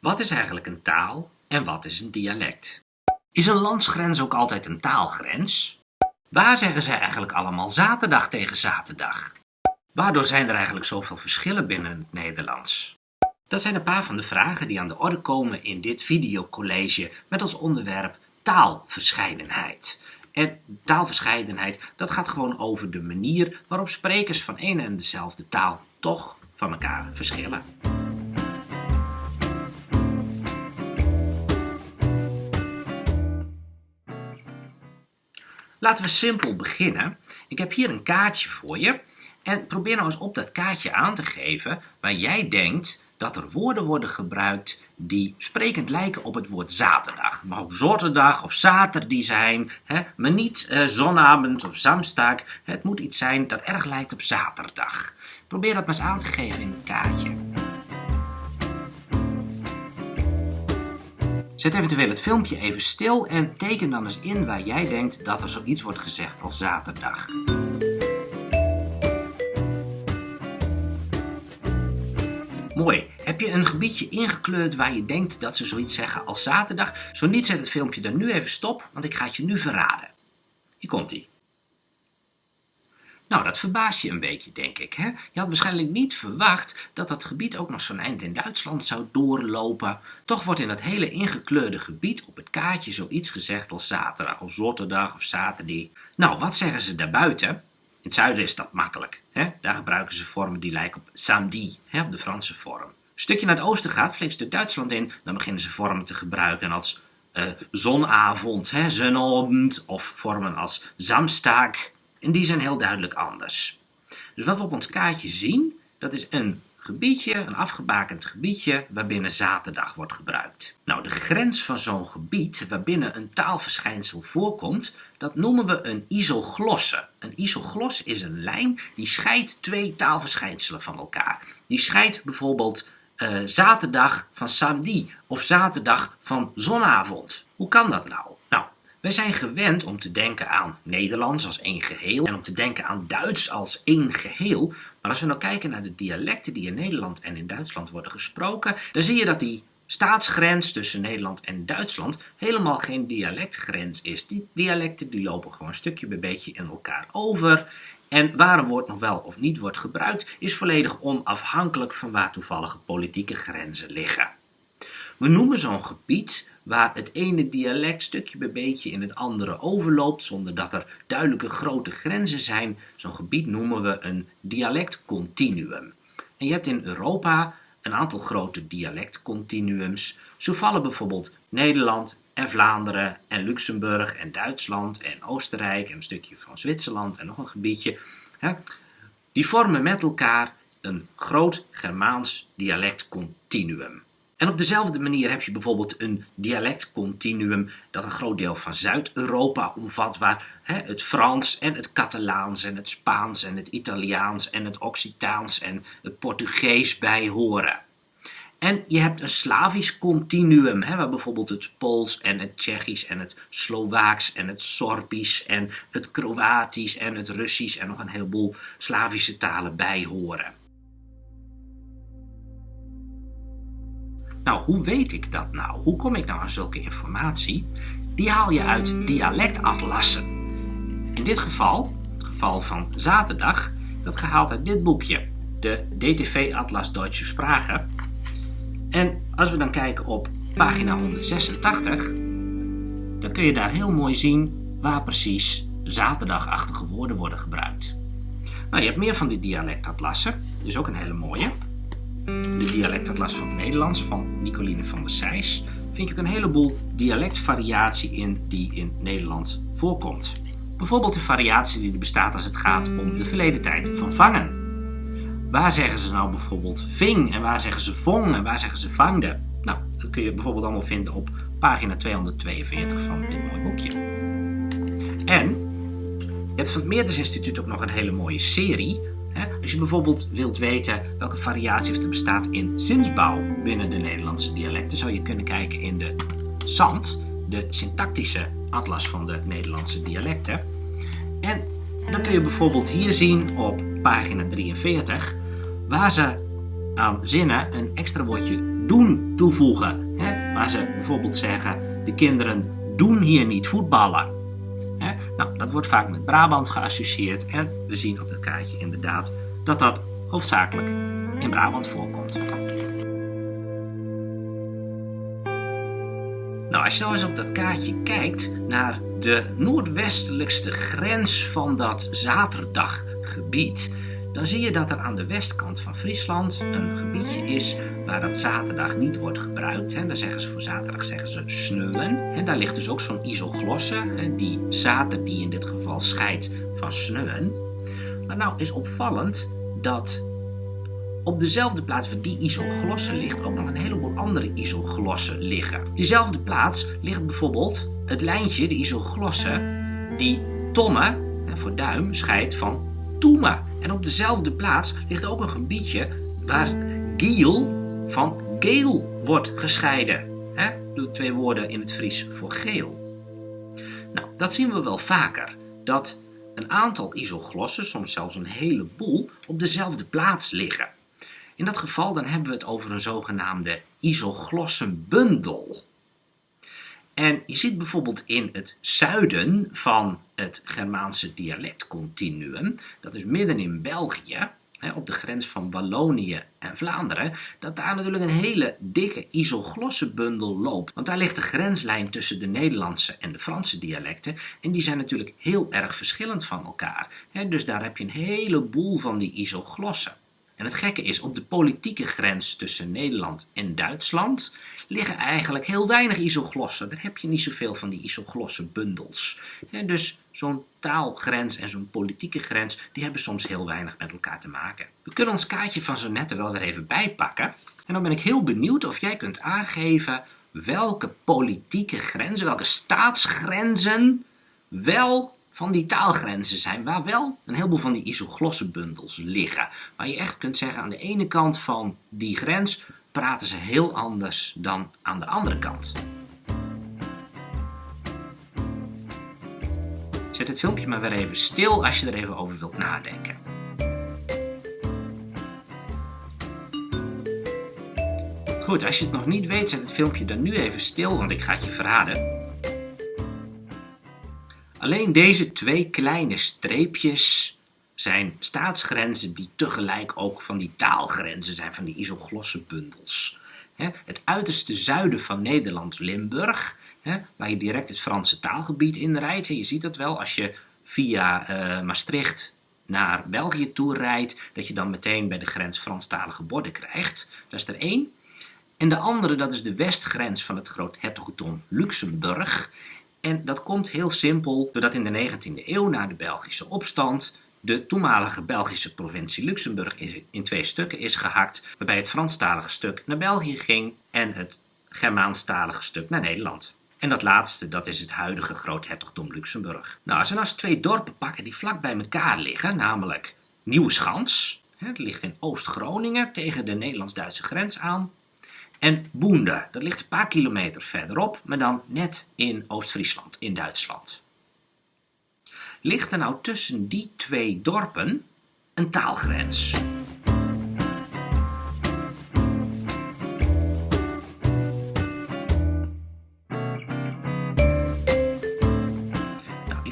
Wat is eigenlijk een taal en wat is een dialect? Is een landsgrens ook altijd een taalgrens? Waar zeggen zij eigenlijk allemaal zaterdag tegen zaterdag? Waardoor zijn er eigenlijk zoveel verschillen binnen het Nederlands? Dat zijn een paar van de vragen die aan de orde komen in dit videocollege met als onderwerp taalverscheidenheid. En taalverscheidenheid, dat gaat gewoon over de manier waarop sprekers van een en dezelfde taal toch van elkaar verschillen. Laten we simpel beginnen. Ik heb hier een kaartje voor je. En probeer nou eens op dat kaartje aan te geven waar jij denkt dat er woorden worden gebruikt die sprekend lijken op het woord zaterdag. Het mag ook zaterdag of zaterdag zijn, hè? maar niet uh, zonavond of zamstag. Het moet iets zijn dat erg lijkt op zaterdag. Probeer dat maar eens aan te geven in het kaartje. Zet eventueel het filmpje even stil en teken dan eens in waar jij denkt dat er zoiets wordt gezegd als zaterdag. Mooi. Heb je een gebiedje ingekleurd waar je denkt dat ze zoiets zeggen als zaterdag? Zo niet, zet het filmpje dan nu even stop, want ik ga het je nu verraden. Hier komt ie. Nou, dat verbaast je een beetje, denk ik. Hè? Je had waarschijnlijk niet verwacht dat dat gebied ook nog zo'n eind in Duitsland zou doorlopen. Toch wordt in dat hele ingekleurde gebied op het kaartje zoiets gezegd als zaterdag of zaterdag of zaterdag. Nou, wat zeggen ze daarbuiten? In het zuiden is dat makkelijk. Hè? Daar gebruiken ze vormen die lijken op samedi, hè, op de Franse vorm. Een stukje naar het oosten gaat, flink stuk Duitsland in, dan beginnen ze vormen te gebruiken als uh, zonavond, hè, of vormen als samstag, en die zijn heel duidelijk anders. Dus wat we op ons kaartje zien, dat is een gebiedje, een afgebakend gebiedje waarbinnen zaterdag wordt gebruikt. Nou, de grens van zo'n gebied waarbinnen een taalverschijnsel voorkomt, dat noemen we een isoglosse. Een isoglos is een lijn die scheidt twee taalverschijnselen van elkaar. Die scheidt bijvoorbeeld uh, zaterdag van samedi of zaterdag van zonavond. Hoe kan dat nou? Wij zijn gewend om te denken aan Nederlands als één geheel en om te denken aan Duits als één geheel. Maar als we nou kijken naar de dialecten die in Nederland en in Duitsland worden gesproken, dan zie je dat die staatsgrens tussen Nederland en Duitsland helemaal geen dialectgrens is. Die dialecten die lopen gewoon stukje bij beetje in elkaar over. En waar een woord nog wel of niet wordt gebruikt, is volledig onafhankelijk van waar toevallige politieke grenzen liggen. We noemen zo'n gebied waar het ene dialect stukje bij beetje in het andere overloopt zonder dat er duidelijke grote grenzen zijn. Zo'n gebied noemen we een dialectcontinuum. En je hebt in Europa een aantal grote dialectcontinuums. Zo vallen bijvoorbeeld Nederland en Vlaanderen en Luxemburg en Duitsland en Oostenrijk en een stukje van Zwitserland en nog een gebiedje. Die vormen met elkaar een groot Germaans dialectcontinuum. En op dezelfde manier heb je bijvoorbeeld een dialectcontinuum dat een groot deel van Zuid-Europa omvat, waar hè, het Frans en het Catalaans en het Spaans en het Italiaans en het Occitaans en het Portugees bij horen. En je hebt een Slavisch continuum, hè, waar bijvoorbeeld het Pools en het Tsjechisch en het Slovaaks en het Sorbisch en het Kroatisch en het Russisch en nog een heleboel Slavische talen bij horen. Nou, hoe weet ik dat nou? Hoe kom ik nou aan zulke informatie? Die haal je uit dialectatlassen. In dit geval, het geval van zaterdag, dat gehaald uit dit boekje, de DTV Atlas Deutsche Sprache. En als we dan kijken op pagina 186, dan kun je daar heel mooi zien waar precies zaterdagachtige woorden worden gebruikt. Nou, je hebt meer van die dialectatlassen, is ook een hele mooie de dialectatlas van het Nederlands van Nicoline van der Sijs, vind je ook een heleboel dialectvariatie in die in Nederland voorkomt. Bijvoorbeeld de variatie die er bestaat als het gaat om de verleden tijd van vangen. Waar zeggen ze nou bijvoorbeeld ving en waar zeggen ze vong en waar zeggen ze vangde? Nou, dat kun je bijvoorbeeld allemaal vinden op pagina 242 van dit mooie boekje. En je hebt van het Meertens Instituut ook nog een hele mooie serie als je bijvoorbeeld wilt weten welke variatie er bestaat in zinsbouw binnen de Nederlandse dialecten, zou je kunnen kijken in de SAND, de syntactische atlas van de Nederlandse dialecten. En dan kun je bijvoorbeeld hier zien op pagina 43, waar ze aan zinnen een extra woordje doen toevoegen. Waar ze bijvoorbeeld zeggen, de kinderen doen hier niet voetballen. Nou, dat wordt vaak met Brabant geassocieerd en we zien op het kaartje inderdaad dat dat hoofdzakelijk in Brabant voorkomt. Nou, als je nou eens op dat kaartje kijkt naar de noordwestelijkste grens van dat zaterdaggebied, dan zie je dat er aan de westkant van Friesland een gebiedje is waar dat zaterdag niet wordt gebruikt. En daar zeggen ze voor zaterdag zeggen ze sneuwen. En daar ligt dus ook zo'n isoglosse, die zater die in dit geval scheidt van sneuwen. Maar nou is opvallend dat op dezelfde plaats waar die isoglosse ligt ook nog een heleboel andere isoglossen liggen. Diezelfde plaats ligt bijvoorbeeld het lijntje, de isoglosse, die tomme, voor duim, scheidt van toeme. En op dezelfde plaats ligt ook een gebiedje waar giel van geel wordt gescheiden. Hè? Doe twee woorden in het Fries voor geel. Nou, dat zien we wel vaker. Dat een aantal isoglossen, soms zelfs een heleboel, op dezelfde plaats liggen. In dat geval dan hebben we het over een zogenaamde isoglossenbundel. En je ziet bijvoorbeeld in het zuiden van het Germaanse dialectcontinuum, dat is midden in België, op de grens van Wallonië en Vlaanderen, dat daar natuurlijk een hele dikke isoglossenbundel loopt. Want daar ligt de grenslijn tussen de Nederlandse en de Franse dialecten en die zijn natuurlijk heel erg verschillend van elkaar. Dus daar heb je een heleboel van die isoglossen. En het gekke is, op de politieke grens tussen Nederland en Duitsland liggen eigenlijk heel weinig isoglossen. Daar heb je niet zoveel van die isoglosse bundels. dus zo'n taalgrens en zo'n politieke grens, die hebben soms heel weinig met elkaar te maken. We kunnen ons kaartje van zo net er wel weer even bijpakken. En dan ben ik heel benieuwd of jij kunt aangeven welke politieke grenzen, welke staatsgrenzen wel van die taalgrenzen zijn, waar wel een heleboel van die isoglossenbundels liggen. Waar je echt kunt zeggen, aan de ene kant van die grens praten ze heel anders dan aan de andere kant. Zet het filmpje maar weer even stil als je er even over wilt nadenken. Goed, als je het nog niet weet, zet het filmpje dan nu even stil, want ik ga het je verraden. Alleen deze twee kleine streepjes zijn staatsgrenzen die tegelijk ook van die taalgrenzen zijn, van die isoglosse bundels. Het uiterste zuiden van Nederland, Limburg, waar je direct het Franse taalgebied inrijdt. Je ziet dat wel als je via uh, Maastricht naar België toe rijdt, dat je dan meteen bij de grens Franstalige borden krijgt. Dat is er één. En de andere, dat is de westgrens van het groothertogdom Luxemburg. En dat komt heel simpel doordat in de 19e eeuw na de Belgische opstand de toenmalige Belgische provincie Luxemburg in twee stukken is gehakt, waarbij het Franstalige stuk naar België ging en het Germaanstalige stuk naar Nederland. En dat laatste, dat is het huidige groothertogdom Luxemburg. Nou, als we nou eens twee dorpen pakken die vlak bij elkaar liggen, namelijk Nieuwe Schans, dat ligt in Oost-Groningen tegen de Nederlands-Duitse grens aan, en Boende, dat ligt een paar kilometer verderop, maar dan net in Oost-Friesland, in Duitsland. Ligt er nou tussen die twee dorpen een taalgrens?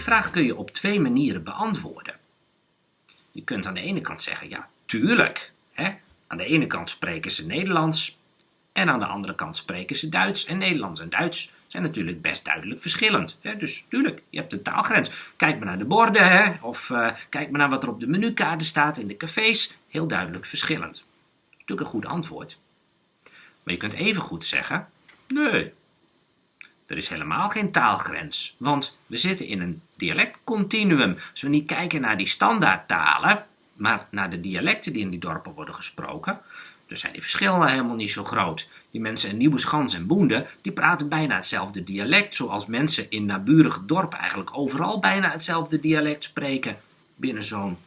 Vraag kun je op twee manieren beantwoorden. Je kunt aan de ene kant zeggen, ja, tuurlijk. Hè? Aan de ene kant spreken ze Nederlands, en aan de andere kant spreken ze Duits. En Nederlands en Duits zijn natuurlijk best duidelijk verschillend. Hè? Dus tuurlijk, je hebt de taalgrens. Kijk maar naar de borden, hè? of uh, kijk maar naar wat er op de menukaarten staat in de cafés. Heel duidelijk verschillend. Natuurlijk een goed antwoord. Maar je kunt even goed zeggen, nee, er is helemaal geen taalgrens. Want we zitten in een dialectcontinuum. Als we niet kijken naar die standaardtalen, maar naar de dialecten die in die dorpen worden gesproken, dus zijn die verschillen helemaal niet zo groot. Die mensen in Nieuweschans en Boende, die praten bijna hetzelfde dialect, zoals mensen in naburige dorpen eigenlijk overal bijna hetzelfde dialect spreken binnen zo'n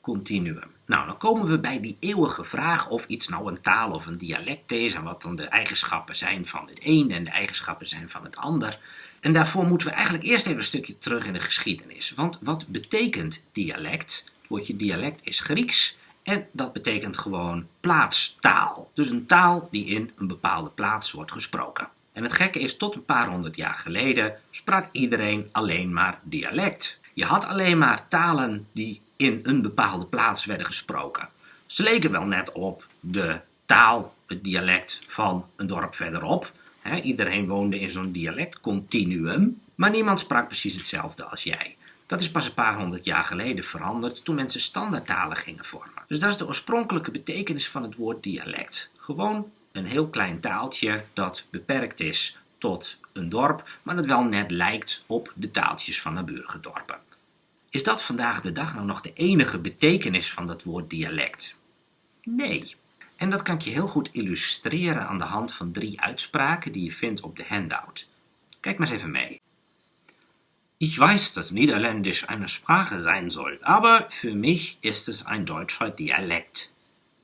continuum. Nou, dan komen we bij die eeuwige vraag of iets nou een taal of een dialect is en wat dan de eigenschappen zijn van het een en de eigenschappen zijn van het ander. En daarvoor moeten we eigenlijk eerst even een stukje terug in de geschiedenis. Want wat betekent dialect? Het woordje dialect is Grieks En dat betekent gewoon plaatstaal. Dus een taal die in een bepaalde plaats wordt gesproken. En het gekke is, tot een paar honderd jaar geleden sprak iedereen alleen maar dialect. Je had alleen maar talen die in een bepaalde plaats werden gesproken. Ze leken wel net op de taal, het dialect van een dorp verderop. iedereen woonde in zo'n dialectcontinuum, maar niemand sprak precies hetzelfde als jij. Dat is pas een paar honderd jaar geleden veranderd toen mensen standaardtalen gingen vormen. Dus dat is de oorspronkelijke betekenis van het woord dialect. Gewoon een heel klein taaltje dat beperkt is tot een dorp, maar dat wel net lijkt op de taaltjes van naburige dorpen. Is dat vandaag de dag nou nog de enige betekenis van dat woord dialect? Nee. En dat kan ik je heel goed illustreren aan de hand van drie uitspraken die je vindt op de handout. Kijk maar eens even mee. Ich weiß, dass Niederländisch eine Sprache sein soll, aber für mich ist es ein deutscher Dialekt.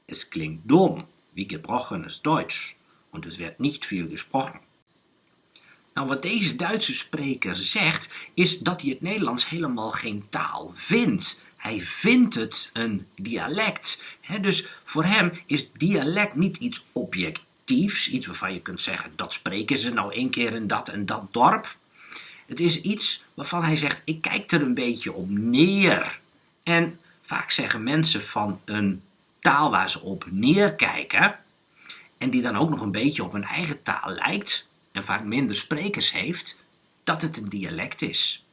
Es klingt dumm, wie gebrochenes Deutsch, und es wird nicht viel gesprochen. Nou, wat deze Duitse spreker zegt, is dat hij het Nederlands helemaal geen taal vindt. Hij vindt het een dialect. dus voor hem is dialect niet iets objectiefs, iets waarvan je kunt zeggen, dat spreken ze nou één keer in dat en dat dorp. Het is iets waarvan hij zegt, ik kijk er een beetje op neer. En vaak zeggen mensen van een taal waar ze op neerkijken, en die dan ook nog een beetje op hun eigen taal lijkt, vaak minder sprekers heeft, dat het een dialect is.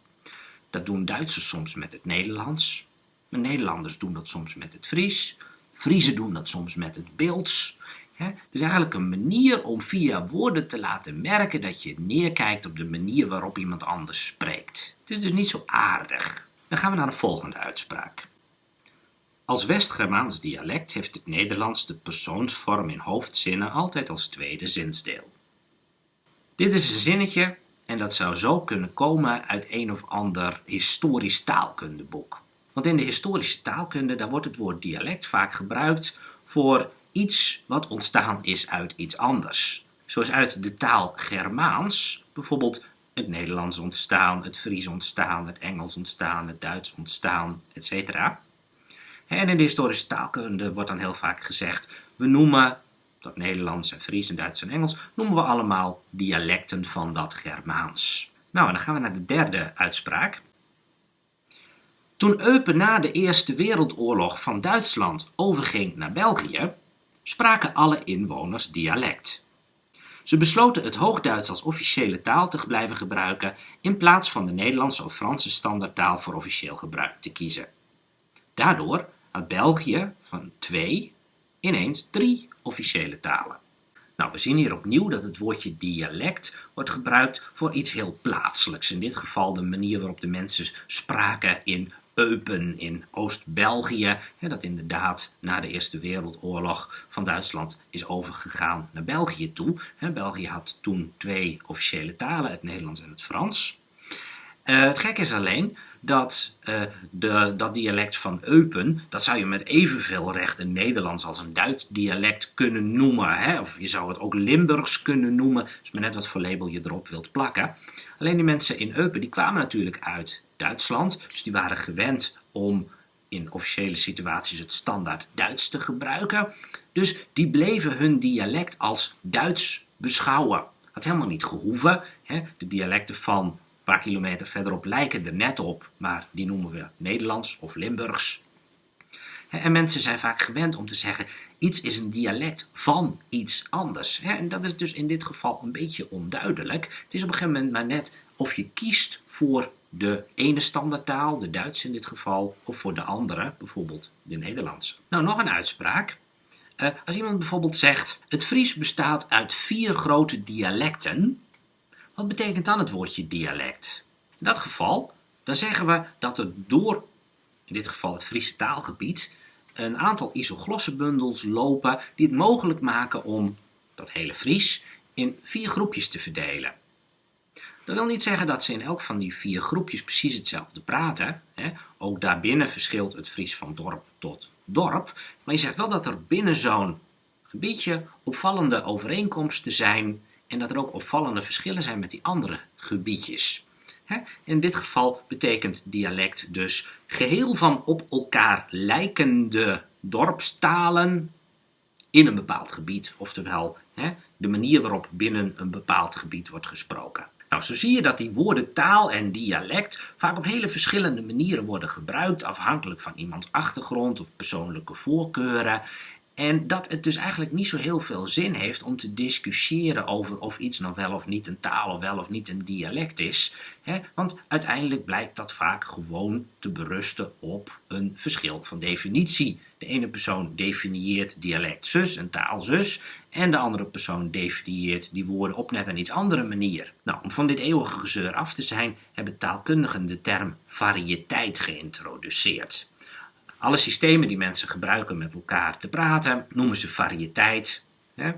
Dat doen Duitsers soms met het Nederlands, de Nederlanders doen dat soms met het Fries, Friesen doen dat soms met het Beelds. Het is eigenlijk een manier om via woorden te laten merken dat je neerkijkt op de manier waarop iemand anders spreekt. Het is dus niet zo aardig. Dan gaan we naar de volgende uitspraak. Als West-Germaans dialect heeft het Nederlands de persoonsvorm in hoofdzinnen altijd als tweede zinsdeel. Dit is een zinnetje en dat zou zo kunnen komen uit een of ander historisch taalkundeboek. Want in de historische taalkunde daar wordt het woord dialect vaak gebruikt voor iets wat ontstaan is uit iets anders. Zoals uit de taal Germaans bijvoorbeeld het Nederlands ontstaan, het Fries ontstaan, het Engels ontstaan, het Duits ontstaan, etc. En in de historische taalkunde wordt dan heel vaak gezegd, we noemen dat Nederlands en Fries en Duits en Engels, noemen we allemaal dialecten van dat Germaans. Nou, en dan gaan we naar de derde uitspraak. Toen Eupen na de Eerste Wereldoorlog van Duitsland overging naar België, spraken alle inwoners dialect. Ze besloten het Hoogduits als officiële taal te blijven gebruiken in plaats van de Nederlandse of Franse standaardtaal voor officieel gebruik te kiezen. Daardoor had België van twee ineens drie officiële talen. Nou, we zien hier opnieuw dat het woordje dialect wordt gebruikt voor iets heel plaatselijks. In dit geval de manier waarop de mensen spraken in Eupen in Oost-België, dat inderdaad na de Eerste Wereldoorlog van Duitsland is overgegaan naar België toe. België had toen twee officiële talen, het Nederlands en het Frans. Uh, het gek is alleen dat uh, de, dat dialect van Eupen, dat zou je met evenveel recht een Nederlands als een Duits dialect kunnen noemen. Hè? Of je zou het ook Limburgs kunnen noemen, is maar net wat voor label je erop wilt plakken. Alleen die mensen in Eupen, die kwamen natuurlijk uit Duitsland, dus die waren gewend om in officiële situaties het standaard Duits te gebruiken. Dus die bleven hun dialect als Duits beschouwen. Had helemaal niet gehoeven. Hè? De dialecten van paar kilometer verderop lijken er net op, maar die noemen we Nederlands of Limburgs. En mensen zijn vaak gewend om te zeggen, iets is een dialect van iets anders. En dat is dus in dit geval een beetje onduidelijk. Het is op een gegeven moment maar net of je kiest voor de ene standaardtaal, de Duits in dit geval, of voor de andere, bijvoorbeeld de Nederlands. Nou, nog een uitspraak. Uh, als iemand bijvoorbeeld zegt, het Fries bestaat uit vier grote dialecten, wat betekent dan het woordje dialect? In dat geval, dan zeggen we dat er door, in dit geval het Friese taalgebied, een aantal isoglossenbundels lopen die het mogelijk maken om dat hele Fries in vier groepjes te verdelen. Dat wil niet zeggen dat ze in elk van die vier groepjes precies hetzelfde praten. Ook daarbinnen verschilt het Fries van dorp tot dorp. Maar je zegt wel dat er binnen zo'n gebiedje opvallende overeenkomsten zijn en dat er ook opvallende verschillen zijn met die andere gebiedjes. In dit geval betekent dialect dus geheel van op elkaar lijkende dorpstalen in een bepaald gebied. Oftewel, de manier waarop binnen een bepaald gebied wordt gesproken. Nou, zo zie je dat die woorden taal en dialect vaak op hele verschillende manieren worden gebruikt, afhankelijk van iemands achtergrond of persoonlijke voorkeuren. En dat het dus eigenlijk niet zo heel veel zin heeft om te discussiëren over of iets nog wel of niet een taal of wel of niet een dialect is. Hè? Want uiteindelijk blijkt dat vaak gewoon te berusten op een verschil van definitie. De ene persoon definieert dialect zus en taal zus. En de andere persoon definieert die woorden op net een iets andere manier. Nou, om van dit eeuwige gezeur af te zijn, hebben taalkundigen de term variëteit geïntroduceerd. Alle systemen die mensen gebruiken met elkaar te praten, noemen ze variëteit. Hè?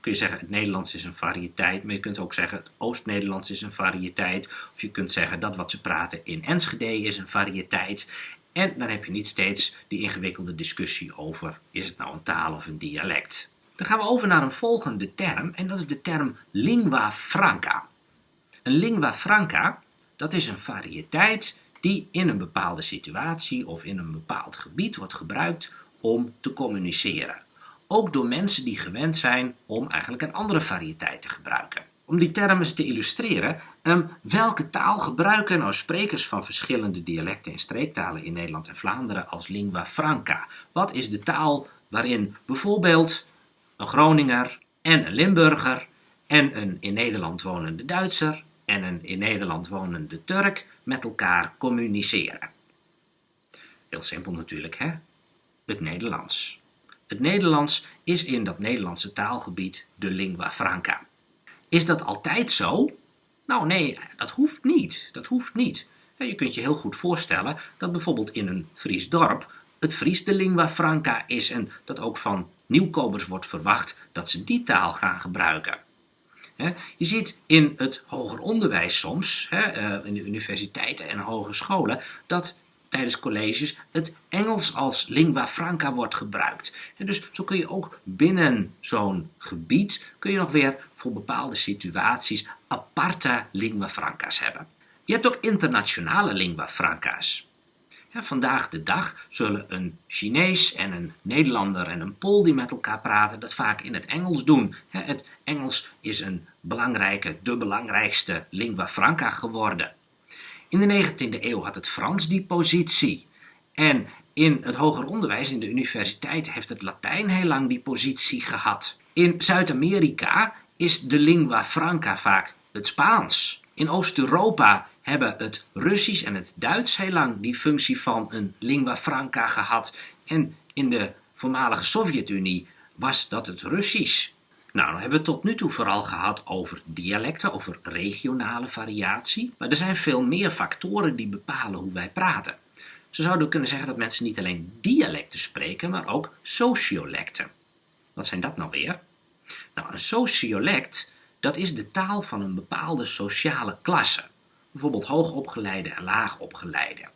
Kun je zeggen, het Nederlands is een variëteit, maar je kunt ook zeggen, het Oost-Nederlands is een variëteit. Of je kunt zeggen, dat wat ze praten in Enschede is een variëteit. En dan heb je niet steeds die ingewikkelde discussie over, is het nou een taal of een dialect? Dan gaan we over naar een volgende term, en dat is de term lingua franca. Een lingua franca, dat is een variëteit die in een bepaalde situatie of in een bepaald gebied wordt gebruikt om te communiceren. Ook door mensen die gewend zijn om eigenlijk een andere variëteit te gebruiken. Om die termen te illustreren, um, welke taal gebruiken nou sprekers van verschillende dialecten en streektalen in Nederland en Vlaanderen als lingua franca? Wat is de taal waarin bijvoorbeeld een Groninger en een Limburger en een in Nederland wonende Duitser en een in Nederland wonende Turk met elkaar communiceren. Heel simpel natuurlijk, hè? Het Nederlands. Het Nederlands is in dat Nederlandse taalgebied de lingua franca. Is dat altijd zo? Nou nee, dat hoeft niet. Dat hoeft niet. Je kunt je heel goed voorstellen dat bijvoorbeeld in een Fries dorp het Fries de lingua franca is en dat ook van nieuwkomers wordt verwacht dat ze die taal gaan gebruiken. Je ziet in het hoger onderwijs soms, eh, in de universiteiten en hogescholen, dat tijdens colleges het Engels als lingua franca wordt gebruikt. dus zo kun je ook binnen zo'n gebied, kun je nog weer voor bepaalde situaties aparte lingua franca's hebben. Je hebt ook internationale lingua franca's vandaag de dag zullen een Chinees en een Nederlander en een Pool die met elkaar praten dat vaak in het Engels doen. het Engels is een belangrijke, de belangrijkste lingua franca geworden. In de 19e eeuw had het Frans die positie. En in het hoger onderwijs, in de universiteit, heeft het Latijn heel lang die positie gehad. In Zuid-Amerika is de lingua franca vaak het Spaans. In Oost-Europa hebben het Russisch en het Duits heel lang die functie van een lingua franca gehad. En in de voormalige Sovjet-Unie was dat het Russisch. Nou, dan hebben we het tot nu toe vooral gehad over dialecten, over regionale variatie. Maar er zijn veel meer factoren die bepalen hoe wij praten. Zo zouden kunnen zeggen dat mensen niet alleen dialecten spreken, maar ook sociolecten. Wat zijn dat nou weer? Nou, een sociolect, dat is de taal van een bepaalde sociale klasse bijvoorbeeld hoogopgeleide en laagopgeleide.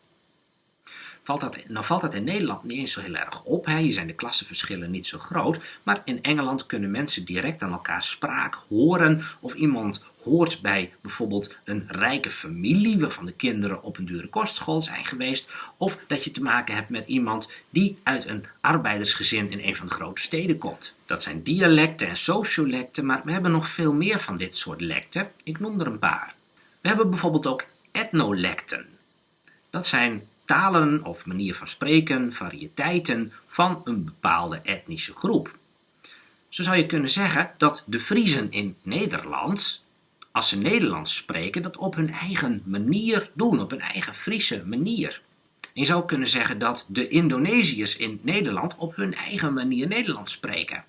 Valt dat, nou valt dat in Nederland niet eens zo heel erg op. Hè? Hier zijn de klassenverschillen niet zo groot. Maar in Engeland kunnen mensen direct aan elkaar spraak horen. Of iemand hoort bij bijvoorbeeld een rijke familie waarvan de kinderen op een dure kostschool zijn geweest. Of dat je te maken hebt met iemand die uit een arbeidersgezin in een van de grote steden komt. Dat zijn dialecten en sociolecten, maar we hebben nog veel meer van dit soort lecten. Ik noem er een paar. We hebben bijvoorbeeld ook etnolecten. Dat zijn talen of manier van spreken, variëteiten van een bepaalde etnische groep. Zo zou je kunnen zeggen dat de Friezen in Nederland, als ze Nederlands spreken, dat op hun eigen manier doen, op hun eigen Friese manier. En je zou kunnen zeggen dat de Indonesiërs in Nederland op hun eigen manier Nederlands spreken.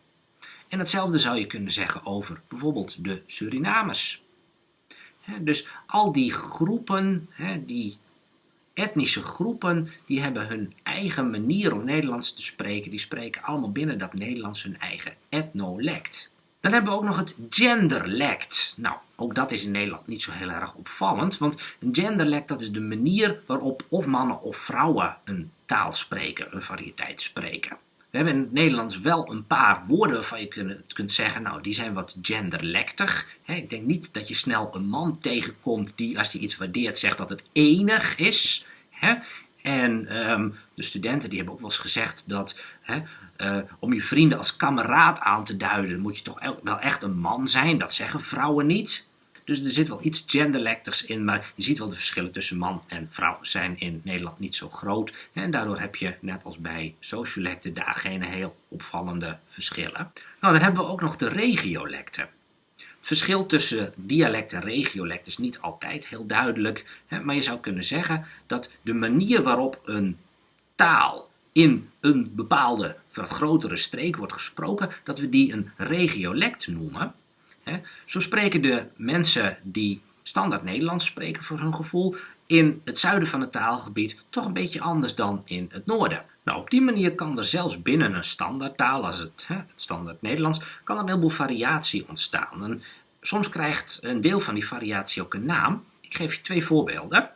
En hetzelfde zou je kunnen zeggen over bijvoorbeeld de Surinamers. Dus al die groepen, die etnische groepen, die hebben hun eigen manier om Nederlands te spreken. Die spreken allemaal binnen dat Nederlands hun eigen etnolect. Dan hebben we ook nog het genderlect. Nou, ook dat is in Nederland niet zo heel erg opvallend, want een genderlect dat is de manier waarop of mannen of vrouwen een taal spreken, een variëteit spreken. We hebben in het Nederlands wel een paar woorden waarvan je kunt, kunt zeggen, nou die zijn wat genderlektig. ik denk niet dat je snel een man tegenkomt die als hij iets waardeert zegt dat het enig is. En ehm, de studenten die hebben ook wel eens gezegd dat eh, om je vrienden als kameraad aan te duiden, moet je toch wel echt een man zijn. Dat zeggen vrouwen niet. Dus er zit wel iets genderlectigs in, maar je ziet wel de verschillen tussen man en vrouw zijn in Nederland niet zo groot. En daardoor heb je, net als bij sociolecten, daar geen heel opvallende verschillen. Nou, dan hebben we ook nog de regiolecten. Het verschil tussen dialect en regiolect is niet altijd heel duidelijk, maar je zou kunnen zeggen dat de manier waarop een taal in een bepaalde, wat grotere streek wordt gesproken, dat we die een regiolect noemen. Zo spreken de mensen die standaard Nederlands spreken voor hun gevoel in het zuiden van het taalgebied toch een beetje anders dan in het noorden. Nou, op die manier kan er zelfs binnen een standaardtaal, als het, hè, het standaard Nederlands, kan er een heleboel variatie ontstaan. En soms krijgt een deel van die variatie ook een naam. Ik geef je twee voorbeelden.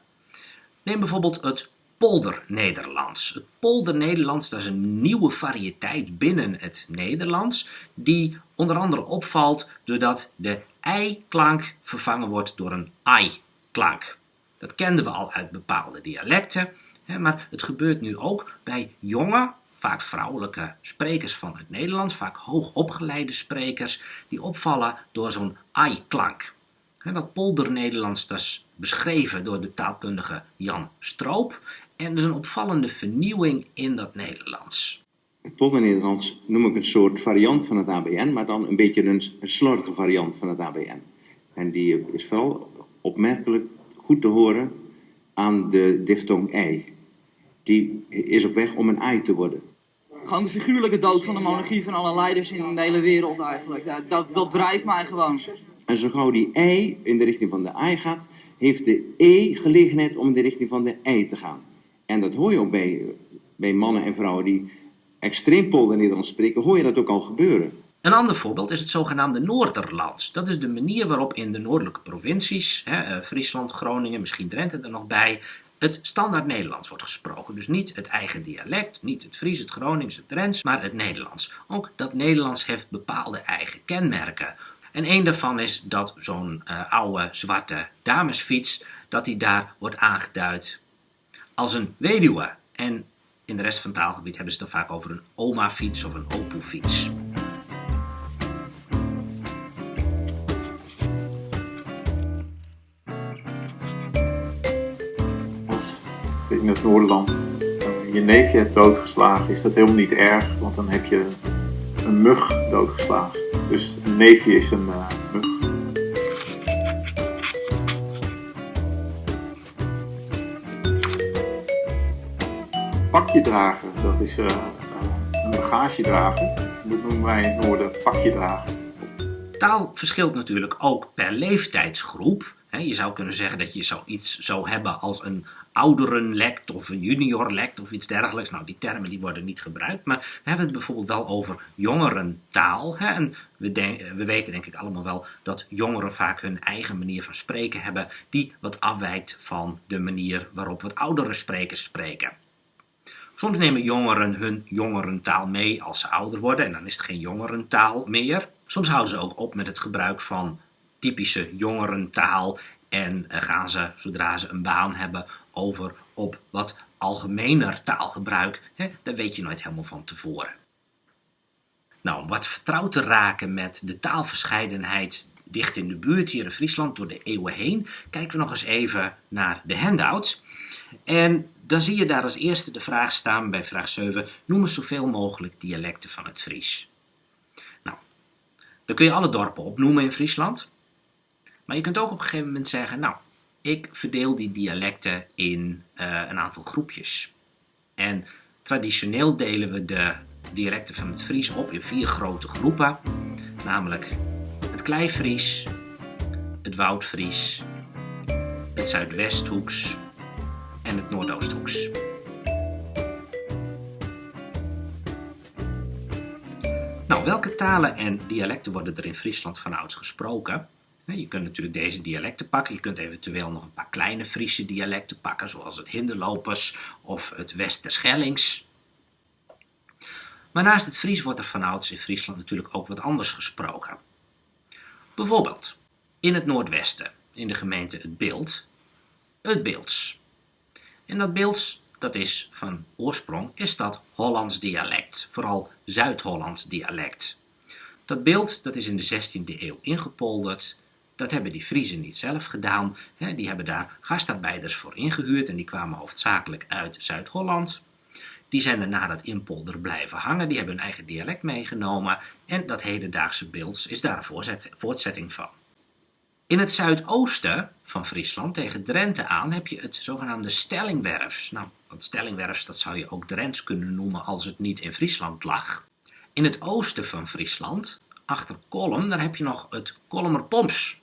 Neem bijvoorbeeld het polder-Nederlands. Het polder-Nederlands dat is een nieuwe variëteit binnen het Nederlands, die onder andere opvalt doordat de ei-klank vervangen wordt door een ai-klank. Dat kenden we al uit bepaalde dialecten, maar het gebeurt nu ook bij jonge, vaak vrouwelijke sprekers van het Nederlands, vaak hoogopgeleide sprekers, die opvallen door zo'n ai-klank. Dat polder-Nederlands is beschreven door de taalkundige Jan Stroop en er is een opvallende vernieuwing in dat Nederlands. Het polder-Nederlands noem ik een soort variant van het ABN, maar dan een beetje een, een slordige variant van het ABN. En die is vooral opmerkelijk goed te horen aan de diftong ei. Die is op weg om een ei te worden. Gewoon de figuurlijke dood van de monarchie van alle leiders in de hele wereld eigenlijk. dat, dat drijft mij gewoon. En zo gauw die ei in de richting van de ei gaat, heeft de e gelegenheid om in de richting van de ei te gaan. En dat hoor je ook bij, bij mannen en vrouwen die extreem polder Nederlands spreken, hoor je dat ook al gebeuren. Een ander voorbeeld is het zogenaamde Noorderlands. Dat is de manier waarop in de noordelijke provincies, hè, eh, Friesland, Groningen, misschien Drenthe er nog bij, het standaard Nederlands wordt gesproken. Dus niet het eigen dialect, niet het Fries, het Gronings, het Drents, maar het Nederlands. Ook dat Nederlands heeft bepaalde eigen kenmerken. En een daarvan is dat zo'n uh, oude zwarte damesfiets, dat die daar wordt aangeduid als een weduwe. En in de rest van het taalgebied hebben ze het dan vaak over een oma-fiets of een opoe-fiets. Als in het Noorderland je neefje hebt doodgeslagen, is dat helemaal niet erg, want dan heb je een mug doodgeslagen. Dus een neefje is een uh, mug. Pakje dragen, dat is uh, een bagage dragen. Dat noemen wij in het noorden pakje dragen. Taal verschilt natuurlijk ook per leeftijdsgroep. Je zou kunnen zeggen dat je zoiets zou hebben als een ouderenlect of een juniorlect of iets dergelijks. Nou, die termen die worden niet gebruikt, maar we hebben het bijvoorbeeld wel over jongerentaal. Hè? En we, we weten denk ik allemaal wel dat jongeren vaak hun eigen manier van spreken hebben, die wat afwijkt van de manier waarop wat oudere sprekers spreken. Soms nemen jongeren hun jongerentaal mee als ze ouder worden en dan is het geen jongerentaal meer. Soms houden ze ook op met het gebruik van typische jongerentaal en eh, gaan ze, zodra ze een baan hebben, over op wat algemener taalgebruik. Hè? Daar weet je nooit helemaal van tevoren. Nou, om wat vertrouwd te raken met de taalverscheidenheid dicht in de buurt hier in Friesland door de eeuwen heen, kijken we nog eens even naar de handout. En dan zie je daar als eerste de vraag staan bij vraag 7, noem eens zoveel mogelijk dialecten van het Fries. Nou, dan kun je alle dorpen opnoemen in Friesland. Maar je kunt ook op een gegeven moment zeggen, nou, ik verdeel die dialecten in uh, een aantal groepjes. En traditioneel delen we de dialecten van het Fries op in vier grote groepen. Namelijk het Kleifries, het Woudfries, het Zuidwesthoeks en het Noordoosthoeks. Nou, welke talen en dialecten worden er in Friesland vanouds gesproken? Je kunt natuurlijk deze dialecten pakken. Je kunt eventueel nog een paar kleine Friese dialecten pakken, zoals het Hinderlopers of het Westerschellings. Maar naast het Fries wordt er vanouds in Friesland natuurlijk ook wat anders gesproken. Bijvoorbeeld in het noordwesten, in de gemeente Het Beeld, het Beelds. En dat Beelds dat is van oorsprong, is dat Hollands dialect, vooral Zuid-Hollands dialect. Dat beeld dat is in de 16e eeuw ingepolderd. Dat hebben die Friezen niet zelf gedaan. Die hebben daar gastarbeiders voor ingehuurd en die kwamen hoofdzakelijk uit Zuid-Holland. Die zijn er na dat inpolder blijven hangen, die hebben hun eigen dialect meegenomen en dat hedendaagse beeld is daar een voortzetting van. In het zuidoosten van Friesland, tegen Drenthe aan, heb je het zogenaamde Stellingwerfs. Nou, dat Stellingwerfs dat zou je ook Drents kunnen noemen als het niet in Friesland lag. In het oosten van Friesland, achter Kolm, daar heb je nog het Kolmerpomps.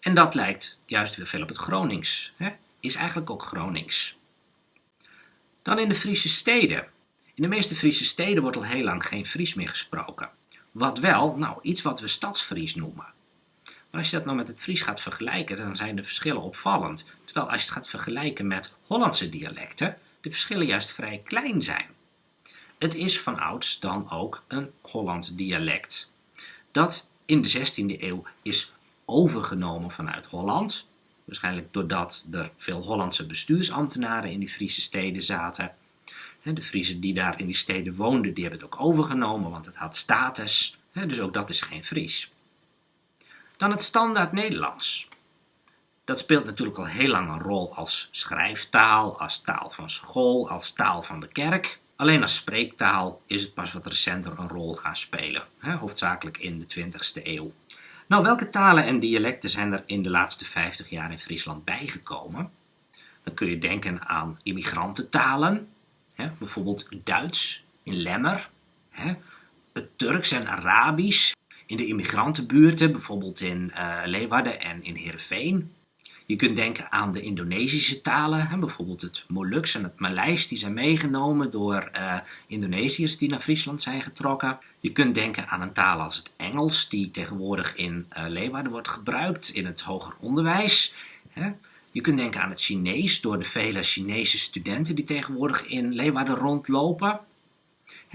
En dat lijkt juist weer veel op het Gronings. Hè? Is eigenlijk ook Gronings. Dan in de Friese steden. In de meeste Friese steden wordt al heel lang geen Fries meer gesproken. Wat wel, nou, iets wat we stadsfries noemen. Maar als je dat nou met het Fries gaat vergelijken, dan zijn de verschillen opvallend. Terwijl als je het gaat vergelijken met Hollandse dialecten, de verschillen juist vrij klein zijn. Het is van ouds dan ook een Hollands dialect. Dat in de 16e eeuw is overgenomen vanuit Holland. Waarschijnlijk doordat er veel Hollandse bestuursambtenaren in die Friese steden zaten. De Friesen die daar in die steden woonden, die hebben het ook overgenomen, want het had status. Dus ook dat is geen Fries. Dan het standaard Nederlands. Dat speelt natuurlijk al heel lang een rol als schrijftaal, als taal van school, als taal van de kerk. Alleen als spreektaal is het pas wat recenter een rol gaan spelen, hè, hoofdzakelijk in de 20e eeuw. Nou, welke talen en dialecten zijn er in de laatste 50 jaar in Friesland bijgekomen? Dan kun je denken aan immigrantentalen, hè, bijvoorbeeld Duits in Lemmer, hè, het Turks en Arabisch in de immigrantenbuurten, bijvoorbeeld in uh, Leeuwarden en in Heerenveen. Je kunt denken aan de Indonesische talen, hè, bijvoorbeeld het Moluks en het Maleis, die zijn meegenomen door uh, Indonesiërs die naar Friesland zijn getrokken. Je kunt denken aan een taal als het Engels, die tegenwoordig in uh, Leeuwarden wordt gebruikt in het hoger onderwijs. Hè. Je kunt denken aan het Chinees door de vele Chinese studenten die tegenwoordig in Leeuwarden rondlopen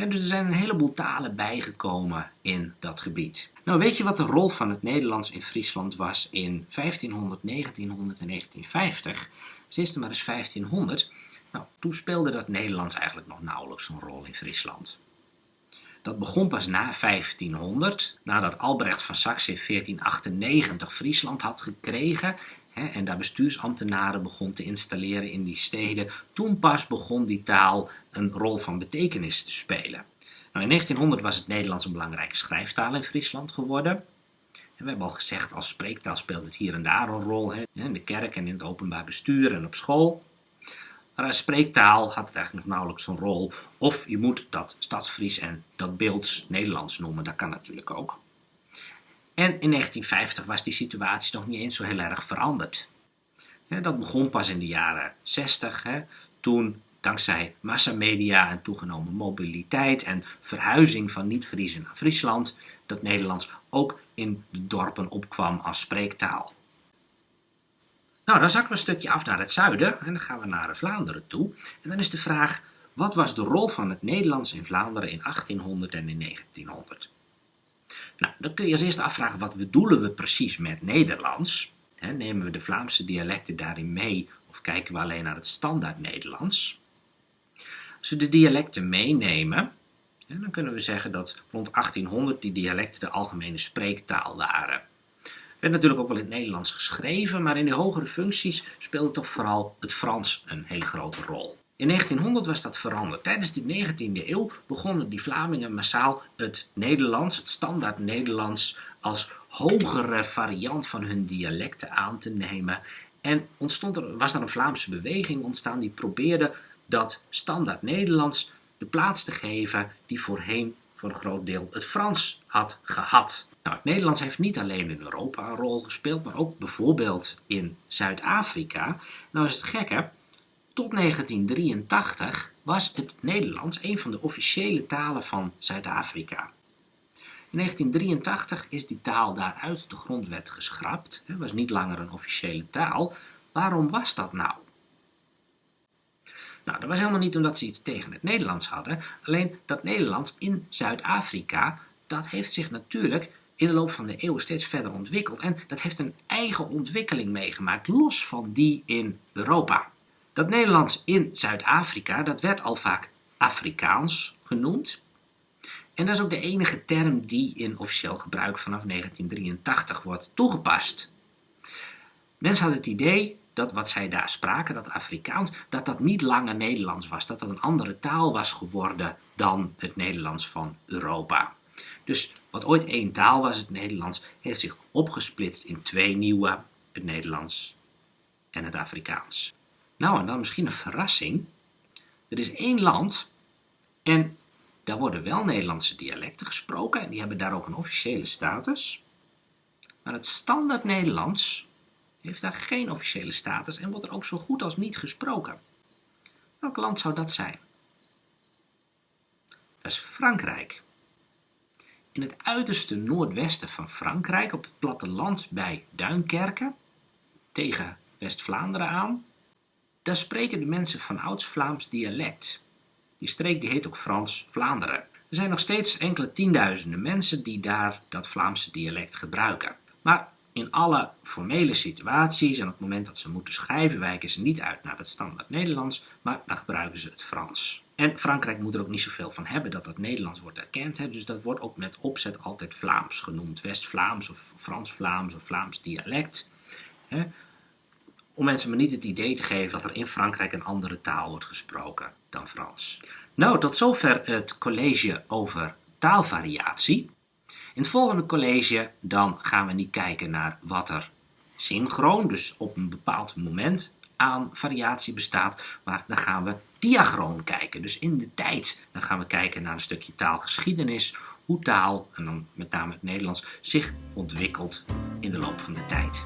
dus er zijn een heleboel talen bijgekomen in dat gebied. Nou, weet je wat de rol van het Nederlands in Friesland was in 1500, 1900 en 1950? Dus maar eens 1500. Nou, toen speelde dat Nederlands eigenlijk nog nauwelijks een rol in Friesland. Dat begon pas na 1500, nadat Albrecht van Saxe in 1498 Friesland had gekregen en daar bestuursambtenaren begon te installeren in die steden, toen pas begon die taal een rol van betekenis te spelen. Nou, in 1900 was het Nederlands een belangrijke schrijftaal in Friesland geworden. En we hebben al gezegd, als spreektaal speelt het hier en daar een rol, hè, in de kerk en in het openbaar bestuur en op school. Maar als spreektaal had het eigenlijk nog nauwelijks een rol. Of je moet dat Stadsfries en dat Beelds Nederlands noemen, dat kan natuurlijk ook. En in 1950 was die situatie nog niet eens zo heel erg veranderd. Dat begon pas in de jaren 60, toen dankzij massamedia en toegenomen mobiliteit en verhuizing van niet-Friezen naar Friesland, dat Nederlands ook in de dorpen opkwam als spreektaal. Nou, dan zakken we een stukje af naar het zuiden en dan gaan we naar Vlaanderen toe. En dan is de vraag, wat was de rol van het Nederlands in Vlaanderen in 1800 en in 1900? Nou, dan kun je als eerste afvragen, wat bedoelen we precies met Nederlands? nemen we de Vlaamse dialecten daarin mee of kijken we alleen naar het standaard Nederlands? Als we de dialecten meenemen, dan kunnen we zeggen dat rond 1800 die dialecten de algemene spreektaal waren. Er werd natuurlijk ook wel in het Nederlands geschreven, maar in de hogere functies speelde toch vooral het Frans een hele grote rol. In 1900 was dat veranderd. Tijdens de 19e eeuw begonnen die Vlamingen massaal het Nederlands, het standaard Nederlands, als hogere variant van hun dialecten aan te nemen. En ontstond er, was er een Vlaamse beweging ontstaan die probeerde dat standaard Nederlands de plaats te geven die voorheen voor een groot deel het Frans had gehad. Nou, het Nederlands heeft niet alleen in Europa een rol gespeeld, maar ook bijvoorbeeld in Zuid-Afrika. Nou is het gekke, tot 1983 was het Nederlands een van de officiële talen van Zuid-Afrika. In 1983 is die taal daaruit de grondwet geschrapt. Het was niet langer een officiële taal. Waarom was dat nou? Nou, dat was helemaal niet omdat ze iets tegen het Nederlands hadden. Alleen dat Nederlands in Zuid-Afrika, dat heeft zich natuurlijk in de loop van de eeuwen steeds verder ontwikkeld. En dat heeft een eigen ontwikkeling meegemaakt, los van die in Europa. Dat Nederlands in Zuid-Afrika, dat werd al vaak Afrikaans genoemd. En dat is ook de enige term die in officieel gebruik vanaf 1983 wordt toegepast. Mensen hadden het idee dat wat zij daar spraken, dat Afrikaans, dat dat niet langer Nederlands was. Dat dat een andere taal was geworden dan het Nederlands van Europa. Dus wat ooit één taal was, het Nederlands, heeft zich opgesplitst in twee nieuwe, het Nederlands en het Afrikaans. Nou, en dan misschien een verrassing. Er is één land en daar worden wel Nederlandse dialecten gesproken en die hebben daar ook een officiële status. Maar het standaard Nederlands heeft daar geen officiële status en wordt er ook zo goed als niet gesproken. Welk land zou dat zijn? Dat is Frankrijk. In het uiterste noordwesten van Frankrijk, op het platteland bij Duinkerken, tegen West-Vlaanderen aan, daar spreken de mensen van ouds Vlaams dialect. Die streek die heet ook Frans-Vlaanderen. Er zijn nog steeds enkele tienduizenden mensen die daar dat Vlaamse dialect gebruiken. Maar in alle formele situaties en op het moment dat ze moeten schrijven, wijken ze niet uit naar het standaard Nederlands, maar dan gebruiken ze het Frans. En Frankrijk moet er ook niet zoveel van hebben dat dat Nederlands wordt erkend. Hè? Dus dat wordt ook met opzet altijd Vlaams genoemd. West-Vlaams of Frans-Vlaams of Vlaams dialect. Hè? Om mensen maar niet het idee te geven dat er in Frankrijk een andere taal wordt gesproken dan Frans. Nou, tot zover het college over taalvariatie. In het volgende college dan gaan we niet kijken naar wat er synchroon, dus op een bepaald moment aan variatie bestaat, maar dan gaan we diachroon kijken. Dus in de tijd, dan gaan we kijken naar een stukje taalgeschiedenis, hoe taal, en dan met name het Nederlands, zich ontwikkelt in de loop van de tijd.